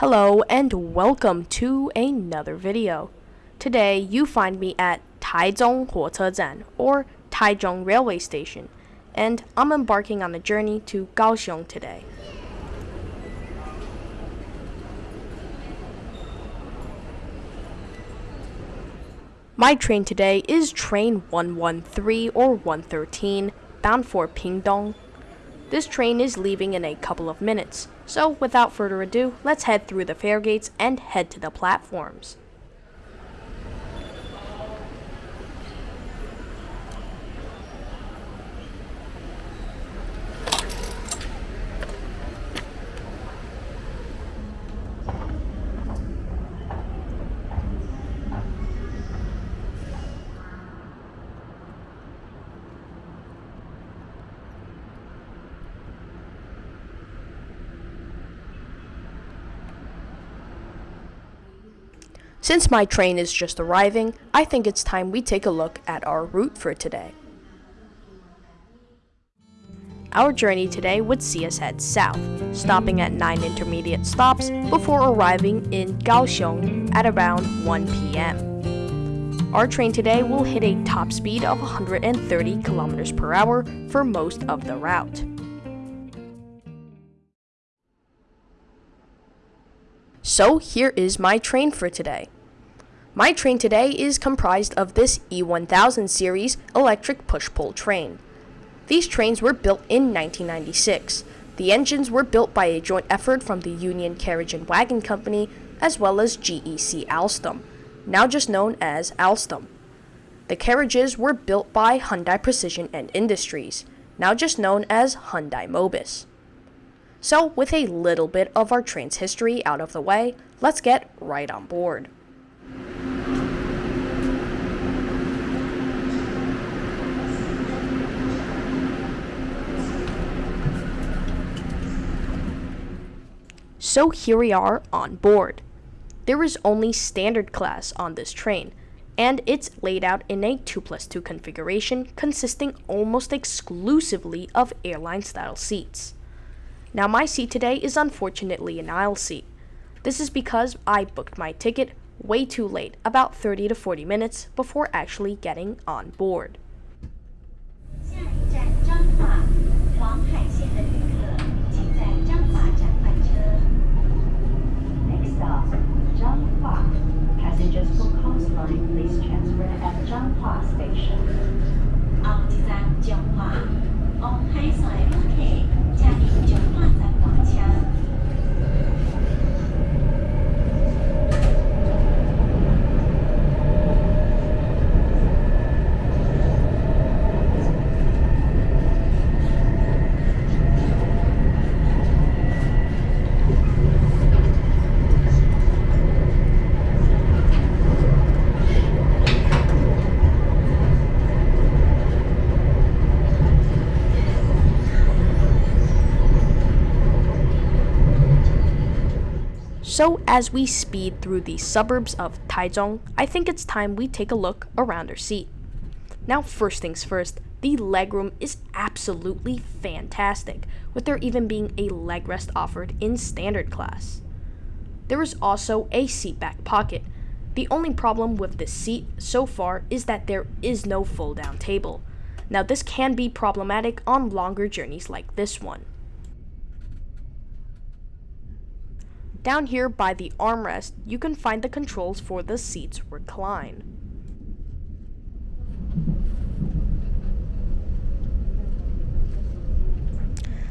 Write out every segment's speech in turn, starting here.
Hello and welcome to another video. Today you find me at Taichung 火车站 or Taichung Railway Station and I'm embarking on a journey to Kaohsiung today. My train today is train 113 or 113 bound for Pingdong. This train is leaving in a couple of minutes, so without further ado, let's head through the fare gates and head to the platforms. Since my train is just arriving, I think it's time we take a look at our route for today. Our journey today would see us head south, stopping at 9 intermediate stops before arriving in Kaohsiung at around 1 p.m. Our train today will hit a top speed of 130 kilometers per hour for most of the route. So here is my train for today. My train today is comprised of this E1000 series electric push-pull train. These trains were built in 1996. The engines were built by a joint effort from the Union Carriage and Wagon Company as well as GEC Alstom, now just known as Alstom. The carriages were built by Hyundai Precision and Industries, now just known as Hyundai Mobis. So, with a little bit of our train's history out of the way, let's get right on board. So here we are on board. There is only standard class on this train, and it's laid out in a 2 plus 2 configuration consisting almost exclusively of airline style seats. Now my seat today is unfortunately an aisle seat. This is because I booked my ticket way too late, about 30 to 40 minutes before actually getting on board. Passengers for please transfer at Zhanghua Station. So as we speed through the suburbs of Taichung, I think it's time we take a look around our seat. Now first things first, the legroom is absolutely fantastic, with there even being a leg rest offered in standard class. There is also a seat back pocket. The only problem with this seat so far is that there is no fold down table. Now this can be problematic on longer journeys like this one. Down here by the armrest, you can find the controls for the seat's recline.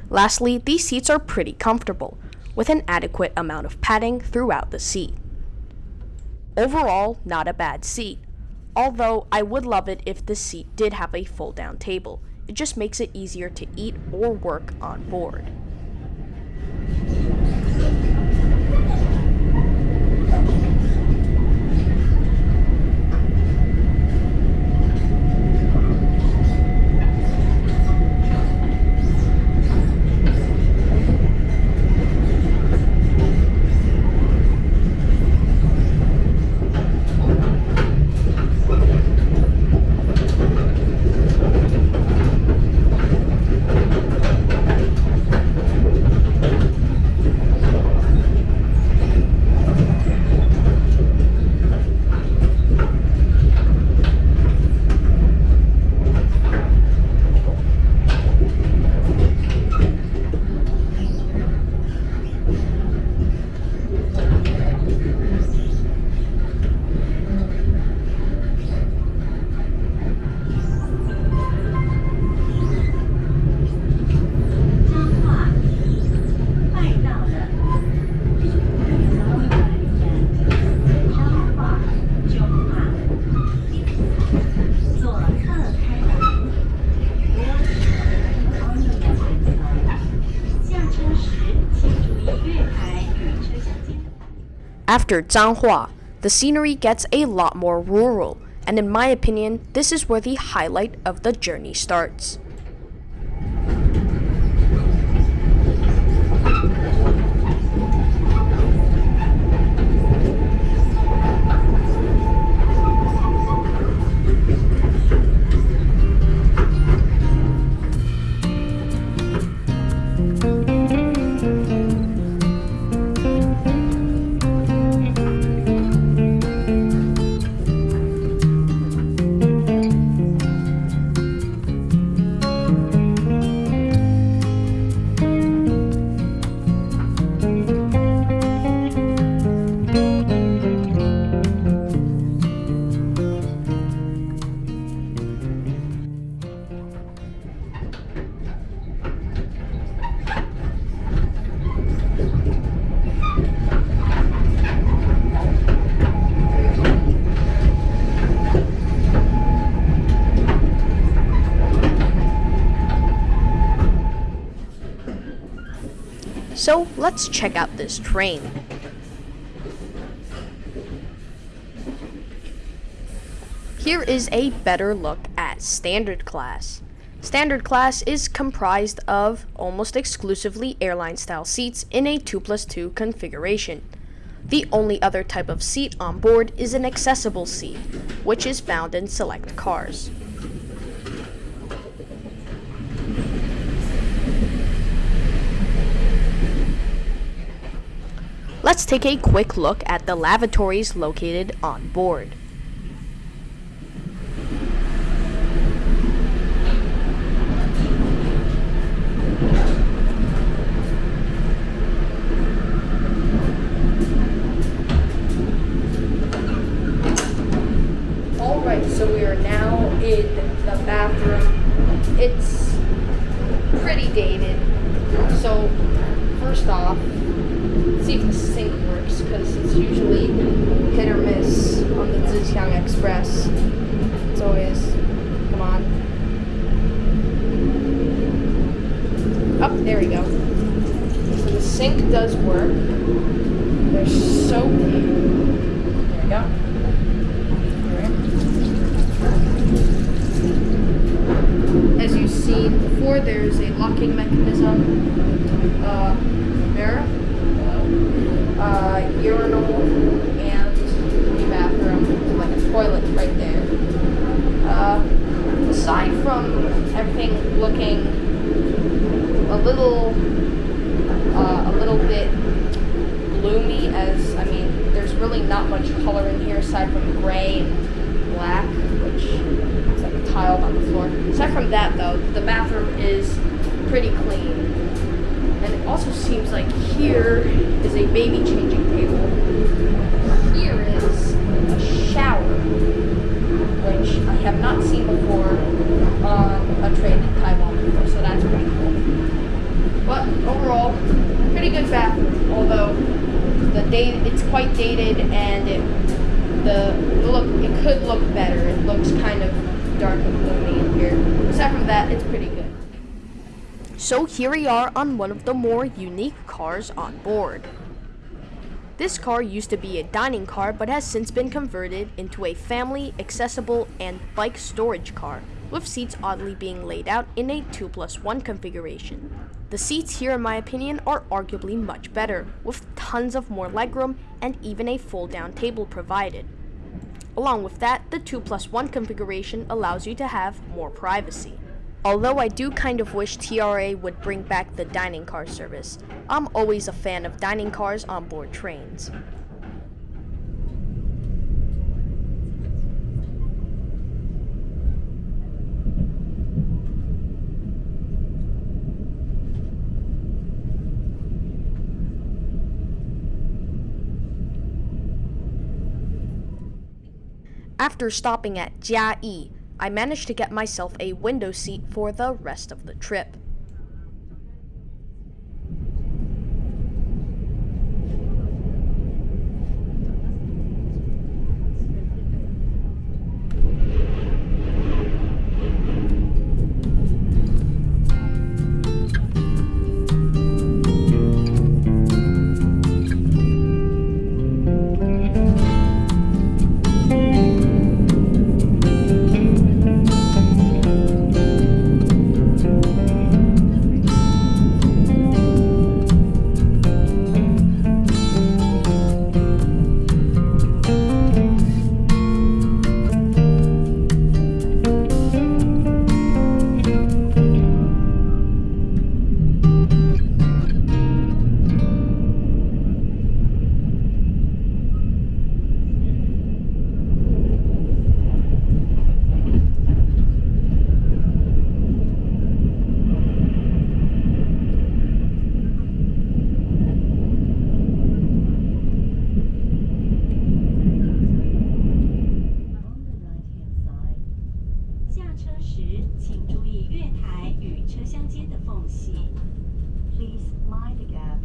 Lastly, these seats are pretty comfortable, with an adequate amount of padding throughout the seat. Overall, not a bad seat, although I would love it if the seat did have a fold down table. It just makes it easier to eat or work on board. After Zhanghua, the scenery gets a lot more rural, and in my opinion, this is where the highlight of the journey starts. So let's check out this train. Here is a better look at standard class. Standard class is comprised of almost exclusively airline style seats in a 2 plus 2 configuration. The only other type of seat on board is an accessible seat, which is found in select cars. Let's take a quick look at the lavatories located on board. Alright, so we are now in the bathroom. It's pretty dated. So, first off, see if the sink works because it's usually hit or miss on the Zijiang Express. It's always, come on. Up, oh, there we go. So the sink does work. There's soap. There we go. As you've seen before, there's a locking mechanism uh, there uh, urinal and the bathroom, like a toilet right there. Uh, aside from everything looking a little, uh, a little bit gloomy, as I mean, there's really not much color in here aside from gray and black, which is like a tile on the floor. Aside from that, though, the bathroom is pretty clean. Like here is a baby changing table. Here is a shower, which I have not seen before on a train in Taiwan before, so that's pretty cool. But overall, pretty good bathroom, although the date it's quite dated and it the look it could look better. It looks kind of dark and gloomy in here. Aside from that, it's pretty good. So here we are on one of the more unique cars on board. This car used to be a dining car but has since been converted into a family, accessible, and bike storage car, with seats oddly being laid out in a 2 plus 1 configuration. The seats here in my opinion are arguably much better, with tons of more legroom and even a fold down table provided. Along with that, the 2 plus 1 configuration allows you to have more privacy. Although I do kind of wish TRA would bring back the dining car service, I'm always a fan of dining cars on board trains. After stopping at Jiayi, I managed to get myself a window seat for the rest of the trip. 间的缝隙。 Please mind the gap.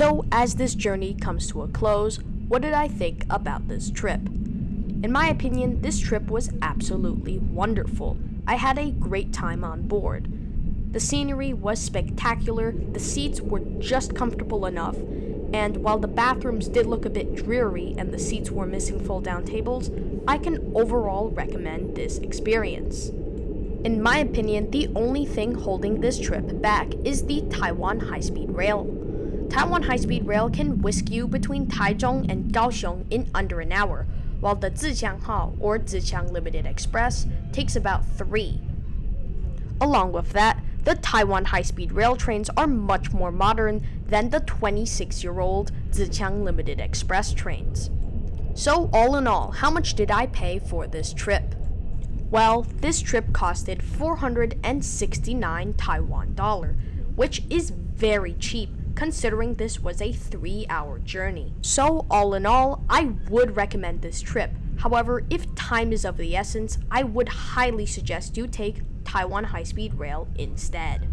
So, as this journey comes to a close, what did I think about this trip? In my opinion, this trip was absolutely wonderful. I had a great time on board. The scenery was spectacular, the seats were just comfortable enough, and while the bathrooms did look a bit dreary and the seats were missing fold down tables, I can overall recommend this experience. In my opinion, the only thing holding this trip back is the Taiwan High Speed Rail. Taiwan High Speed Rail can whisk you between Taichung and Kaohsiung in under an hour, while the Zijianghao or Zijiang Limited Express takes about three. Along with that, the Taiwan high speed rail trains are much more modern than the 26 year old Zijiang Limited Express trains. So, all in all, how much did I pay for this trip? Well, this trip costed 469 Taiwan dollar, which is very cheap considering this was a 3 hour journey. So, all in all, I would recommend this trip. However, if time is of the essence, I would highly suggest you take Taiwan High Speed Rail instead.